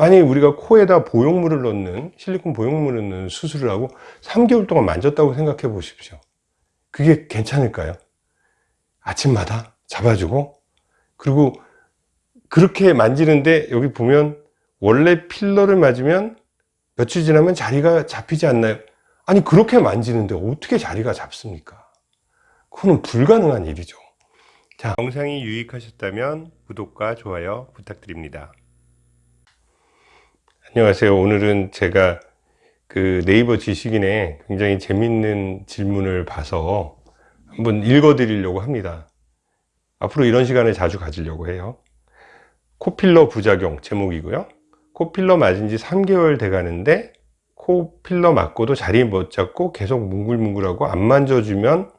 만약에 우리가 코에다 보형물을 넣는 실리콘 보형물을 넣는 수술을 하고 3개월 동안 만졌다고 생각해 보십시오 그게 괜찮을까요? 아침마다 잡아주고 그리고 그렇게 만지는데 여기 보면 원래 필러를 맞으면 며칠 지나면 자리가 잡히지 않나요? 아니 그렇게 만지는데 어떻게 자리가 잡습니까? 그거는 불가능한 일이죠 자, 영상이 유익하셨다면 구독과 좋아요 부탁드립니다 안녕하세요. 오늘은 제가 그 네이버 지식인에 굉장히 재밌는 질문을 봐서 한번 읽어 드리려고 합니다. 앞으로 이런 시간을 자주 가지려고 해요. 코필러 부작용 제목이고요. 코필러 맞은 지 3개월 돼 가는데 코필러 맞고도 자리 못 잡고 계속 뭉글뭉글하고 안 만져주면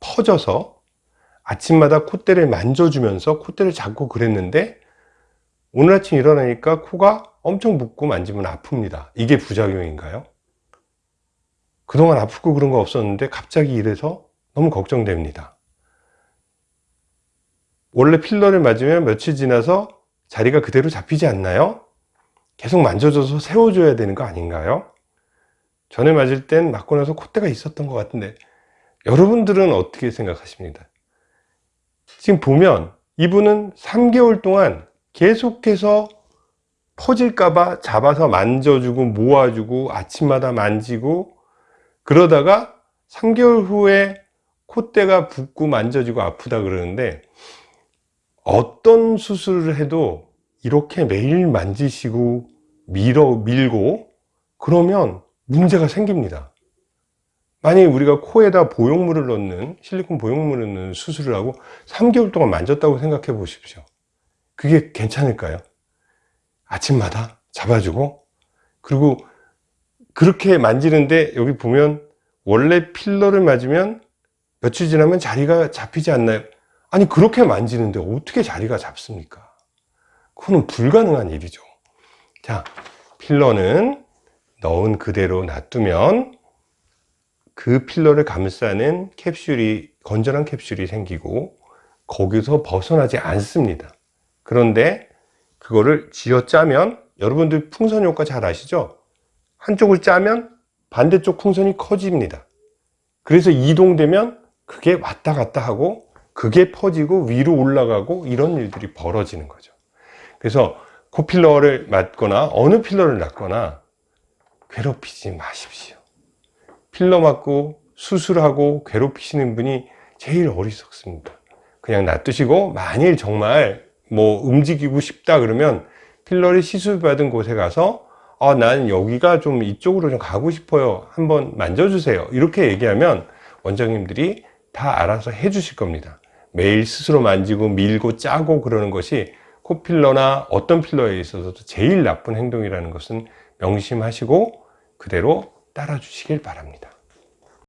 퍼져서 아침마다 콧대를 만져주면서 콧대를 잡고 그랬는데 오늘 아침 일어나니까 코가 엄청 붓고 만지면 아픕니다 이게 부작용인가요? 그동안 아프고 그런 거 없었는데 갑자기 이래서 너무 걱정됩니다 원래 필러를 맞으면 며칠 지나서 자리가 그대로 잡히지 않나요? 계속 만져줘서 세워줘야 되는 거 아닌가요? 전에 맞을 땐 맞고 나서 콧대가 있었던 것 같은데 여러분들은 어떻게 생각하십니까? 지금 보면 이분은 3개월 동안 계속해서 퍼질까봐 잡아서 만져주고 모아주고 아침마다 만지고 그러다가 3개월 후에 콧대가 붓고 만져지고 아프다 그러는데 어떤 수술을 해도 이렇게 매일 만지시고 밀어 밀고 그러면 문제가 생깁니다 만약에 우리가 코에다 보형물을 넣는 실리콘 보형물을 넣는 수술을 하고 3개월 동안 만졌다고 생각해 보십시오 그게 괜찮을까요? 아침마다 잡아주고 그리고 그렇게 만지는데 여기 보면 원래 필러를 맞으면 며칠 지나면 자리가 잡히지 않나요? 아니 그렇게 만지는데 어떻게 자리가 잡습니까? 그거는 불가능한 일이죠 자 필러는 넣은 그대로 놔두면 그 필러를 감싸는 캡슐이 건전한 캡슐이 생기고 거기서 벗어나지 않습니다 그런데 그거를 쥐어 짜면 여러분들 풍선 효과 잘 아시죠? 한쪽을 짜면 반대쪽 풍선이 커집니다. 그래서 이동되면 그게 왔다 갔다 하고 그게 퍼지고 위로 올라가고 이런 일들이 벌어지는 거죠. 그래서 코필러를 맞거나 어느 필러를 맞거나 괴롭히지 마십시오. 필러 맞고 수술하고 괴롭히시는 분이 제일 어리석습니다. 그냥 놔두시고 만일 정말 뭐 움직이고 싶다 그러면 필러를 시술받은 곳에 가서 아, 난 여기가 좀 이쪽으로 좀 가고 싶어요. 한번 만져주세요. 이렇게 얘기하면 원장님들이 다 알아서 해 주실 겁니다. 매일 스스로 만지고 밀고 짜고 그러는 것이 코필러나 어떤 필러에 있어서도 제일 나쁜 행동이라는 것은 명심하시고 그대로 따라 주시길 바랍니다